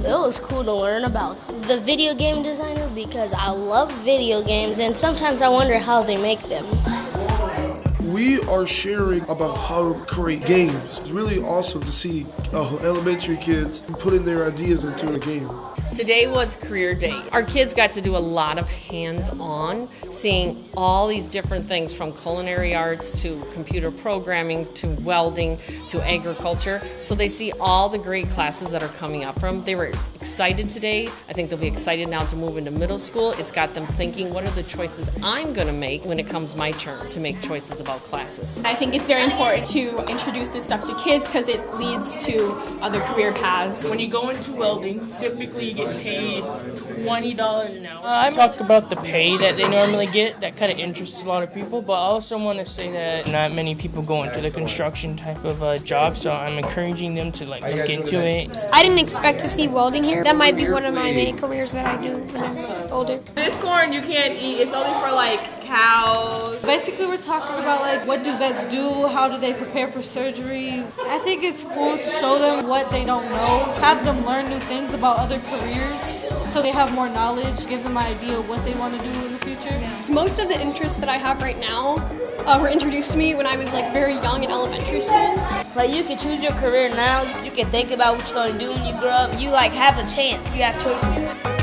It was cool to learn about the video game designer because I love video games and sometimes I wonder how they make them. We are sharing about how to create games. It's really awesome to see uh, elementary kids putting their ideas into a game. Today was career day. Our kids got to do a lot of hands-on, seeing all these different things from culinary arts to computer programming to welding to agriculture. So they see all the great classes that are coming up from. They were excited today. I think they'll be excited now to move into middle school. It's got them thinking, what are the choices I'm going to make when it comes my turn to make choices about classes? I think it's very important to introduce this stuff to kids because it leads to other career paths. When you go into welding, typically you get paid $20 an hour. I talk about the pay that they normally get. That kind of interests a lot of people. But I also want to say that not many people go into the construction type of uh, job, so I'm encouraging them to like look into it. I didn't expect to see welding here. That might be one of my main careers that I do when I'm like older. This corn you can't eat. It's only for like cows. Basically, we're talking about like what do vets do? How do they prepare for surgery? I think it's cool to show them what they don't know, have them learn new things about other careers so they have more knowledge, give them an idea of what they want to do in the future. Most of the interests that I have right now uh, were introduced to me when I was like very young in elementary school. Like you can choose your career now. You can think about what you're going to do when you grow up. You like have a chance. You have choices.